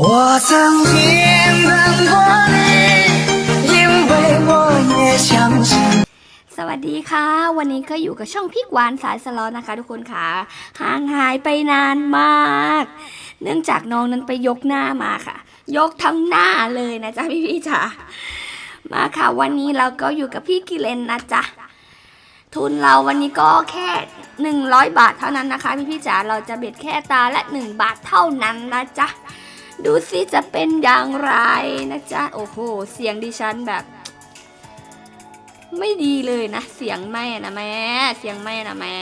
我曾经等过你，因为我也相信。 สวัสดีค่ะ วันนี้ก็อยู่กับช่องพี่กวานสายสลอนะคะ ทุกคนค่ะห่างหายไปนานมาก เนื่องจากน้องนั้นไปยกหน้ามาค่ะ ยกทั้งหน้าเลยนะจ๊ะพี่พี่ๆจ๋ามาค่ะ วันนี้เราก็อยู่กับพี่กิเลนนะจ๊ะทุนเราวันนี้ก็แค่หนึ่งร้อยบาทเท่านั้นนะคะ พี่พี่ๆจ๋าเราจะเบ็ดแค่ตาละหนึ่งบาทเท่านั้นนะจ๊ะ ดูสิจะเป็นอย่างไรนะจ๊ะ โอ้โห เสียงดิฉันแบบ ไม่ดีเลยนะ เสียงแม่นะแม่ เสียงแม่นะแม่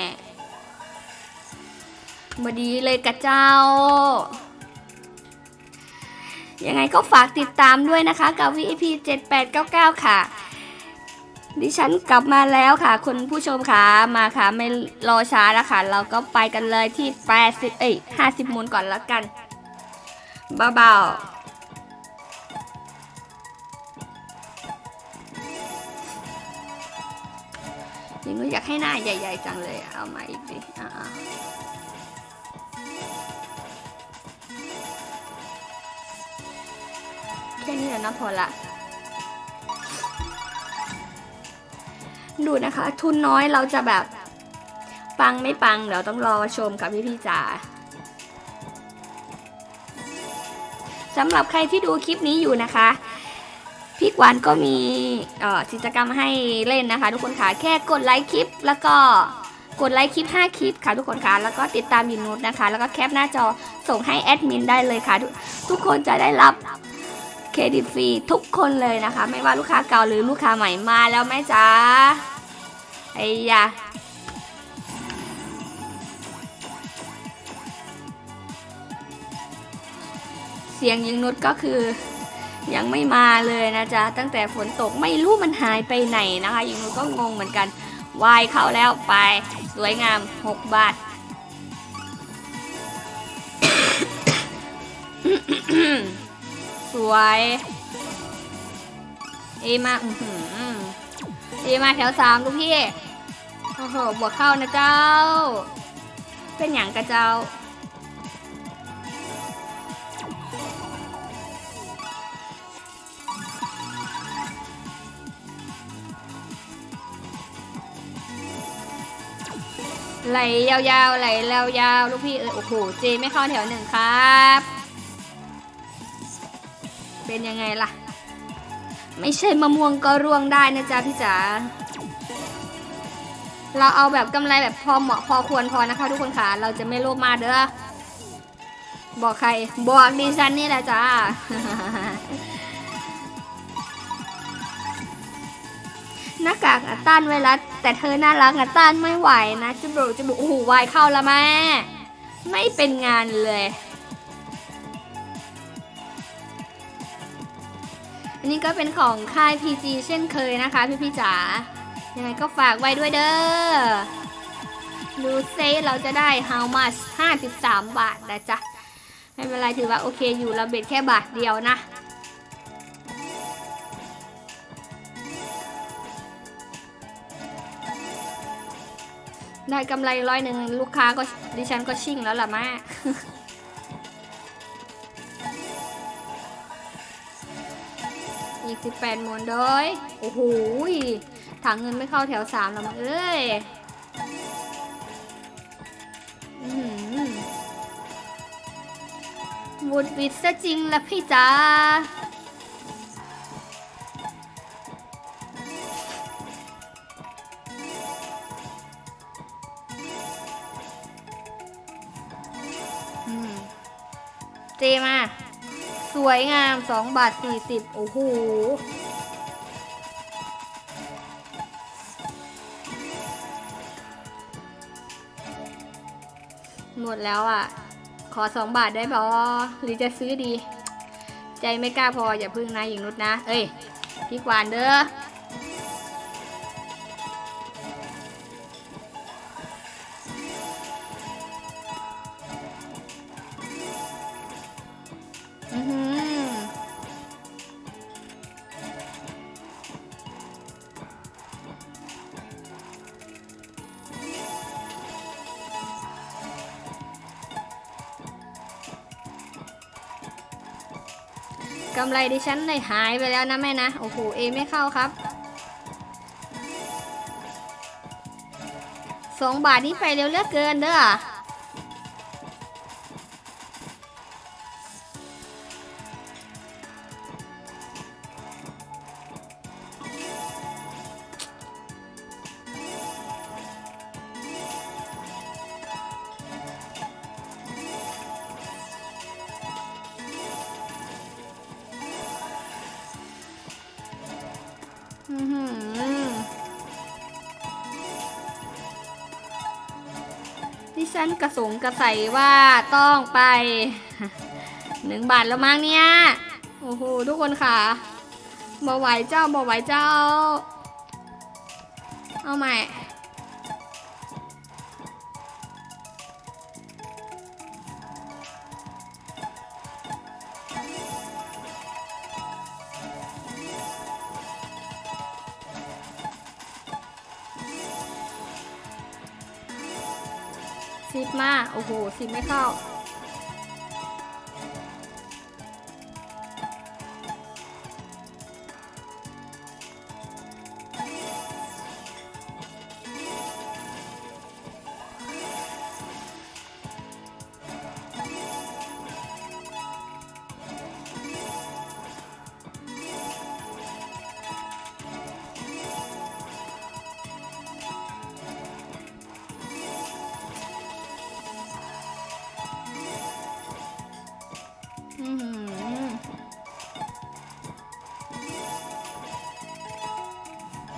มาดีเลยกะเจ้า ยังไงก็ฝากติดตามด้วยนะคะ กับ VIP 7899 ค่ะ ดิฉันกลับมาแล้วค่ะ คุณผู้ชมค่ะ มาค่ะ ไม่รอช้าแล้วค่ะ เราก็ไปกันเลยที่ 80 เอ้ย50มูลก่อนแล้วกัน เบาๆยังอยากให้หน้าใหญ่ๆจังเลย เอามาอีกดิอ่าๆแค่นี้แหละนะพอละ ดูนะคะ ทุนน้อยเราจะแบบปังไม่ปัง เดี๋ยวต้องรอชมกับพี่พี่ๆจ๋า สำหรับใครที่ดูคลิปนี้อยู่นะคะพี่กวานก็มีกิจกรรมให้เล่นนะคะ ทุกคนค่ะแค่กดไลค์คลิป แล้วก็กดไลค์คลิป 5 คลิปค่ะทุกคนค่ะแล้วก็ติดตามยินนุชนะคะ แล้วก็แคปหน้าจอส่งให้แอดมินได้เลยค่ะททุกคนจะได้รับเครดิตฟรีทุกคนเลยนะคะ ไม่ว่าลูกค้าเก่าหรือลูกค้าใหม่มาแล้วไหมจ๊ะไอ้ยา สียงยิงนุชก็คือ ยังไม่มาเลยนะจ๊ะ ตั้งแต่ฝนตกไม่รู้มันหายไปไหนนะคะยิงนุชก็งงเหมือนกันวายเข้าแล้วไปสวยงาม 6 บาทสวยเอมาอือหือเอมาแถวสามลูกพี่ โอ้โห บวกเข้านะเจ้า เป็นอย่างกระเจ้า ไหลยาวๆไหลแล้วยาวลูกพี่เออโอ้โหเจไม่เข้าแถวหนึ่งครับ เป็นยังไงล่ะ ไม่ใช่มะม่วงก็ร่วงได้นะจ๊ะพี่จ๋าเราเอาแบบกำไรแบบพอเหมาะพอควรพอนะคะทุกคนค่ะเราจะไม่โลภมากเด้อบอกใครบอกดิฉันนี่แหละจ้าหน้ากากอะต้านไวรัส แต่เธอน่ารักอะต้านไม่ไหวนะจะบอกจะบอกโอ้โหวายเข้าแล้วแม่ ไม่เป็นงานเลยอันนี้ก็เป็นของค่าย PG เช่นเคยนะคะ พี่พี่จ๋า ยังไงก็ฝากไว้ด้วยเด้อ ดูเซเราจะได้ how much 53 บาทนะจ๊ะ ไม่เป็นไรถือว่าโอเคอยู่เราเบ็ดแค่บาทเดียวนะ ได้กำไรร้อยหนึ่งลูกค้าก็ดิฉันก็ชิ่งแล้วล่ะแม่อีกสิบแปดหมวนเด้ยโอ้โหถังเงินไม่เข้าแถวสามแล้วมั้งเอ้ยวุดวิดซะจริงละพี่จ๋า เจมา สวยงาม 2 บาท 40 โอ้โห หมดแล้วอะ ขอ 2 บาทได้บอหรือจะซื้อดี ใจไม่กล้าพออย่าพึ่งนะหญิงนุชนะ เอ้ยพี่กวานเด้อำไรดิฉันเลยหายไปแล้วนะแม่นะ โอ้โห เอไม่เข้าครับสองบาทนี้ไปเร็วเลือกเกินเด้อ ฉันกระสงกระใสว่าต้องไปหนึ่งบาทแล้วมั้งเนี่ย โอ้โหทุกคนค่ะบ่ไหวเจ้าบ่ไหวเจ้า เอาใหม่ สิบมา โอ้โหสิบไม่เข้า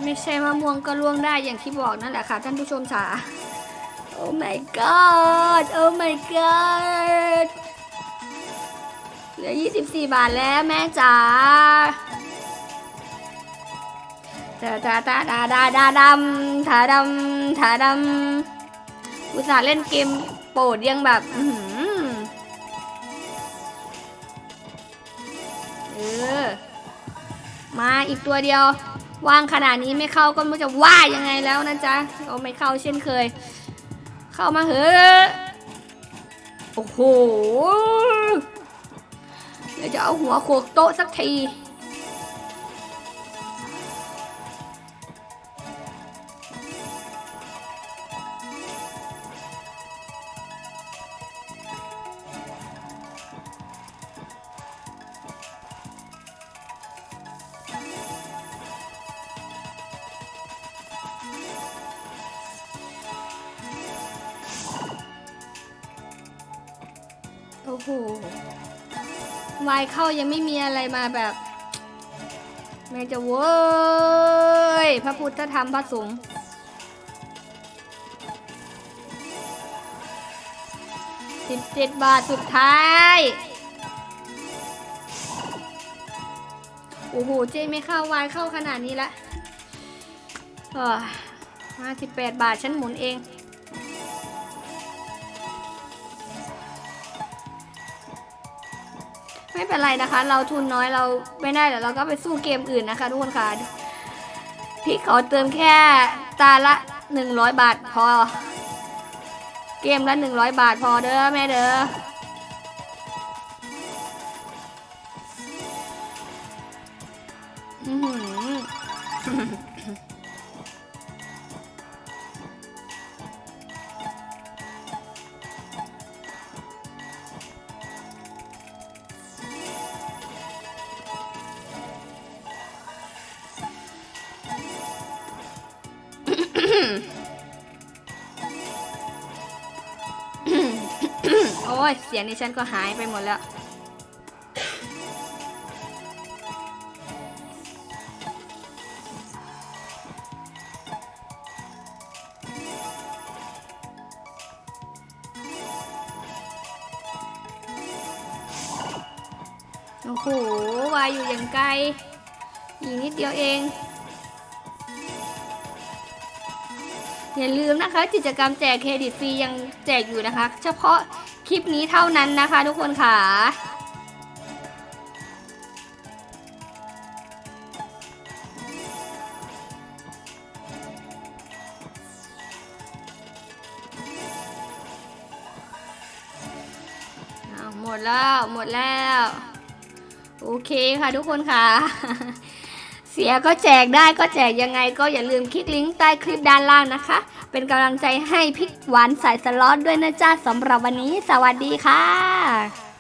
ไม่ใช่มะม่วงก็ล่วงได้อย่างที่บอกนั่นแหละค่ะ ท่านผู้ชมจ๋าโอ้ my god โอ้ my god เหลือ 24 บาทแล้วแม่จ๋าตาตาตาดาดาดาดำถาดำถาดำอุตส่าห์เล่นเกมโปรดยังแบบเออ มาอีกตัวเดียว ว่างขนาดนี้ไม่เข้าก็ไม่รู้จะว่ายังไงแล้วนะจ๊ะเราไม่เข้าเช่นเคย เข้ามาเหอะโอ้โหเดี๋ยวจะเอาหัวโขกโต๊ะสักที โหวายเข้ายังไม่มีอะไรมาแบบแม่จะเว้ยพระพุทธธรรมพระสงฆ์สิบเจ็ดบาทสุดท้าย โอ้โห เจไม่เข้าวายเข้าขนาดนี้ละห้าสิบแปดบาทฉันหมุนเอง ไม่เป็นไรนะคะ เราทุนน้อยเราไม่ได้แต่เราก็ไปสู้เกมอื่นนะคะทุกคนค่ะพี่ขอเติมแค่ตาละหนึ่งร้อยบาทพอ เกมละหนึ่งร้อยบาทพอเด้อแม่เด้ออื้อ อ้ย เสียงนี้ฉันก็หายไปหมดแล้ว โอ้โห วายอยู่อย่างไกลอีกนิดเดียวเอง อย่าลืมนะคะ กิจกรรมแจกเครดิตฟรียังแจกอยู่นะคะ เฉพาะ คลิปนี้เท่านั้นนะคะทุกคนค่ะหมดแล้ว หมดแล้ว โอเคค่ะทุกคนค่ะ เสียก็แจกได้ก็แจกยังไงก็อย่าลืมคลิกลิงก์ใต้คลิปด้านล่างนะคะ เป็นกำลังใจให้พิกหวานสายสล็อตด้วยนะจ้าสำหรับวันนี้ สวัสดีค่ะ